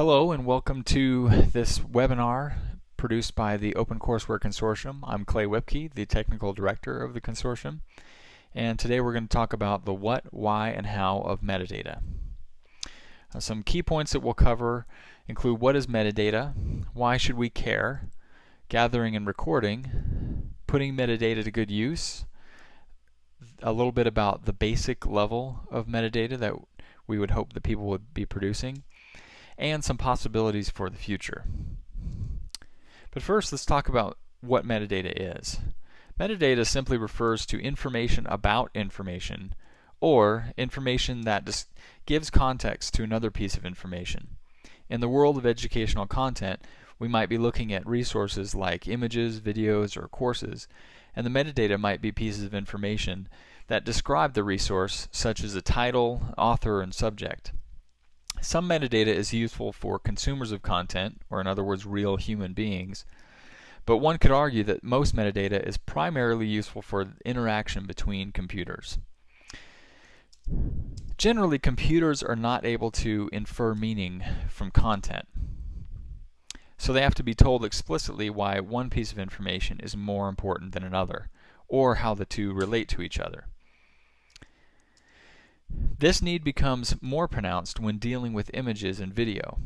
Hello and welcome to this webinar produced by the OpenCourseWare Consortium. I'm Clay Whipkey, the Technical Director of the Consortium, and today we're going to talk about the what, why, and how of metadata. Uh, some key points that we'll cover include what is metadata, why should we care, gathering and recording, putting metadata to good use, a little bit about the basic level of metadata that we would hope that people would be producing, and some possibilities for the future. But first, let's talk about what metadata is. Metadata simply refers to information about information or information that gives context to another piece of information. In the world of educational content, we might be looking at resources like images, videos, or courses, and the metadata might be pieces of information that describe the resource, such as a title, author, and subject. Some metadata is useful for consumers of content, or in other words, real human beings, but one could argue that most metadata is primarily useful for interaction between computers. Generally, computers are not able to infer meaning from content. So they have to be told explicitly why one piece of information is more important than another, or how the two relate to each other. This need becomes more pronounced when dealing with images and video.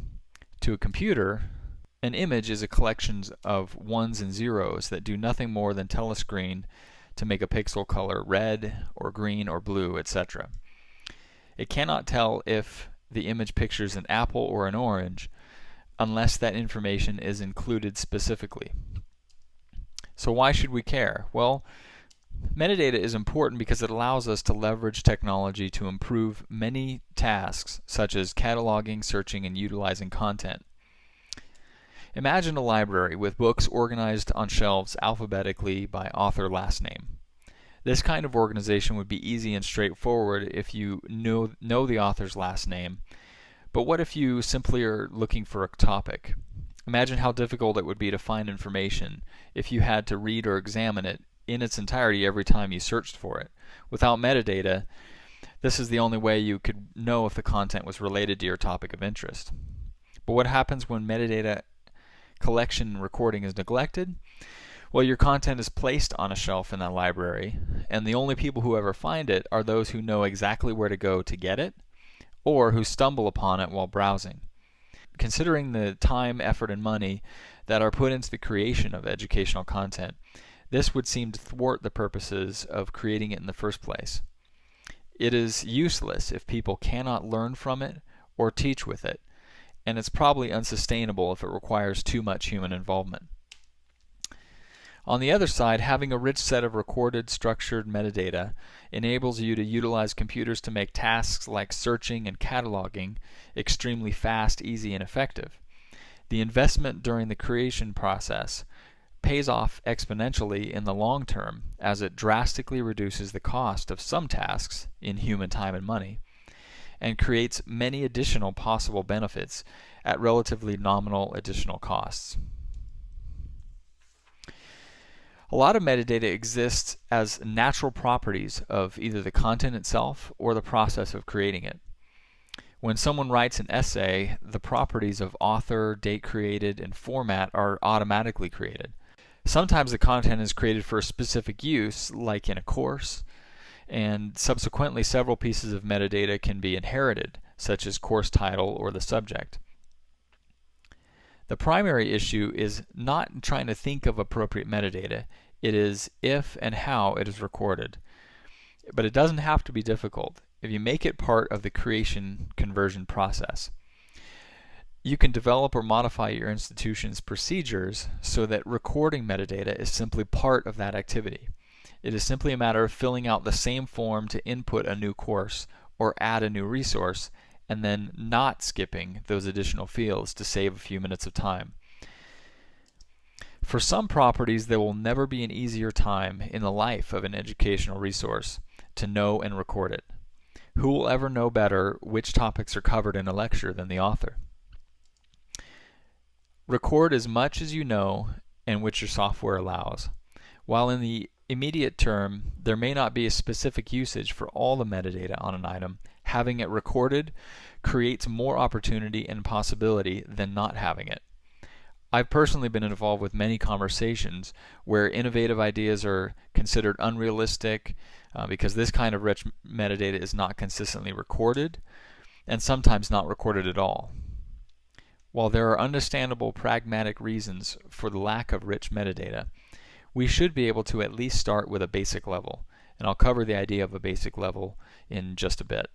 To a computer, an image is a collection of ones and zeros that do nothing more than tell a screen to make a pixel color red or green or blue, etc. It cannot tell if the image pictures an apple or an orange unless that information is included specifically. So why should we care? Well, Metadata is important because it allows us to leverage technology to improve many tasks such as cataloging, searching, and utilizing content. Imagine a library with books organized on shelves alphabetically by author last name. This kind of organization would be easy and straightforward if you know, know the author's last name, but what if you simply are looking for a topic? Imagine how difficult it would be to find information if you had to read or examine it in its entirety every time you searched for it. Without metadata, this is the only way you could know if the content was related to your topic of interest. But what happens when metadata collection and recording is neglected? Well, your content is placed on a shelf in that library, and the only people who ever find it are those who know exactly where to go to get it, or who stumble upon it while browsing. Considering the time, effort, and money that are put into the creation of educational content, this would seem to thwart the purposes of creating it in the first place. It is useless if people cannot learn from it or teach with it, and it's probably unsustainable if it requires too much human involvement. On the other side, having a rich set of recorded, structured metadata enables you to utilize computers to make tasks like searching and cataloging extremely fast, easy, and effective. The investment during the creation process pays off exponentially in the long term as it drastically reduces the cost of some tasks in human time and money and creates many additional possible benefits at relatively nominal additional costs. A lot of metadata exists as natural properties of either the content itself or the process of creating it. When someone writes an essay, the properties of author, date created, and format are automatically created. Sometimes the content is created for a specific use, like in a course, and subsequently several pieces of metadata can be inherited, such as course title or the subject. The primary issue is not trying to think of appropriate metadata, it is if and how it is recorded. But it doesn't have to be difficult if you make it part of the creation conversion process. You can develop or modify your institution's procedures so that recording metadata is simply part of that activity. It is simply a matter of filling out the same form to input a new course or add a new resource and then not skipping those additional fields to save a few minutes of time. For some properties, there will never be an easier time in the life of an educational resource to know and record it. Who will ever know better which topics are covered in a lecture than the author? Record as much as you know and which your software allows. While in the immediate term there may not be a specific usage for all the metadata on an item, having it recorded creates more opportunity and possibility than not having it. I've personally been involved with many conversations where innovative ideas are considered unrealistic uh, because this kind of rich metadata is not consistently recorded and sometimes not recorded at all. While there are understandable pragmatic reasons for the lack of rich metadata, we should be able to at least start with a basic level, and I'll cover the idea of a basic level in just a bit.